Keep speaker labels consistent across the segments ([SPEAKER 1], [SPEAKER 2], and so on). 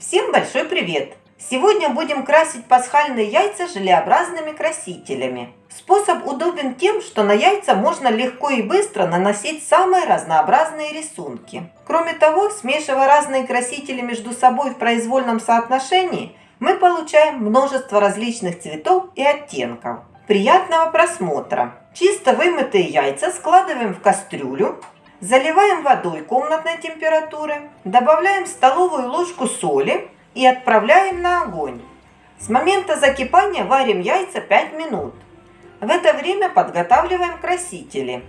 [SPEAKER 1] Всем большой привет! Сегодня будем красить пасхальные яйца желеобразными красителями. Способ удобен тем, что на яйца можно легко и быстро наносить самые разнообразные рисунки. Кроме того, смешивая разные красители между собой в произвольном соотношении, мы получаем множество различных цветов и оттенков. Приятного просмотра! Чисто вымытые яйца складываем в кастрюлю, Заливаем водой комнатной температуры, добавляем столовую ложку соли и отправляем на огонь. С момента закипания варим яйца 5 минут. В это время подготавливаем красители.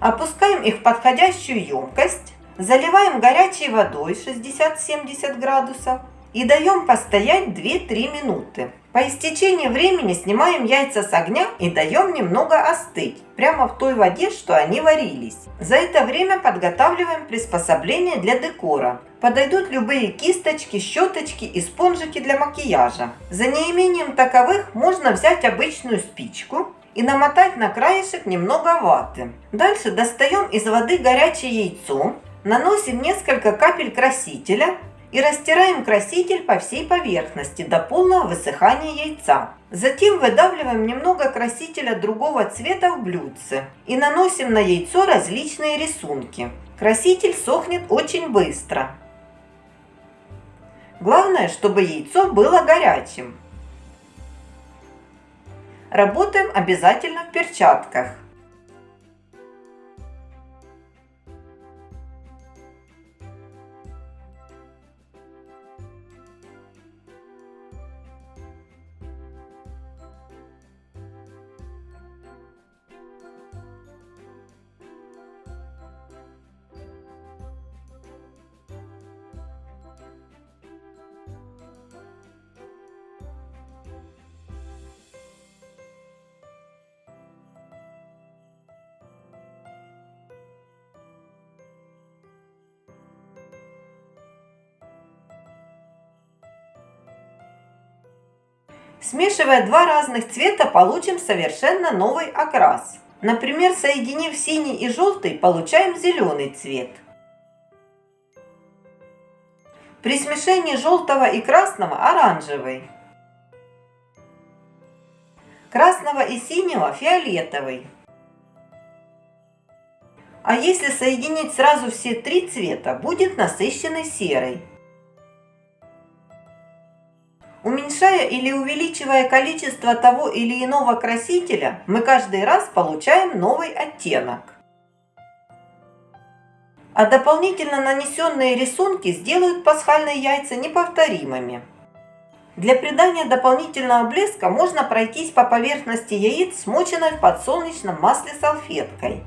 [SPEAKER 1] Опускаем их в подходящую емкость, заливаем горячей водой 60-70 градусов и даем постоять 2-3 минуты. По истечении времени снимаем яйца с огня и даем немного остыть, прямо в той воде, что они варились. За это время подготавливаем приспособление для декора. Подойдут любые кисточки, щеточки и спонжики для макияжа. За неимением таковых можно взять обычную спичку и намотать на краешек немного ваты. Дальше достаем из воды горячее яйцо, наносим несколько капель красителя и растираем краситель по всей поверхности до полного высыхания яйца. Затем выдавливаем немного красителя другого цвета в блюдце и наносим на яйцо различные рисунки. Краситель сохнет очень быстро. Главное, чтобы яйцо было горячим. Работаем обязательно в перчатках. Смешивая два разных цвета, получим совершенно новый окрас. Например, соединив синий и желтый, получаем зеленый цвет. При смешении желтого и красного – оранжевый. Красного и синего – фиолетовый. А если соединить сразу все три цвета, будет насыщенный серый. Уменьшая или увеличивая количество того или иного красителя, мы каждый раз получаем новый оттенок. А дополнительно нанесенные рисунки сделают пасхальные яйца неповторимыми. Для придания дополнительного блеска можно пройтись по поверхности яиц, смоченной в подсолнечном масле салфеткой.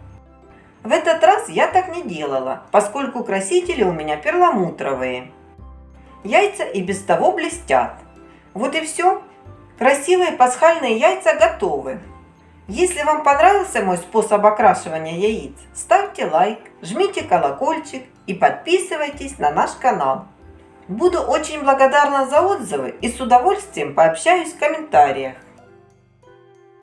[SPEAKER 1] В этот раз я так не делала, поскольку красители у меня перламутровые. Яйца и без того блестят. Вот и все. Красивые пасхальные яйца готовы. Если вам понравился мой способ окрашивания яиц, ставьте лайк, жмите колокольчик и подписывайтесь на наш канал. Буду очень благодарна за отзывы и с удовольствием пообщаюсь в комментариях.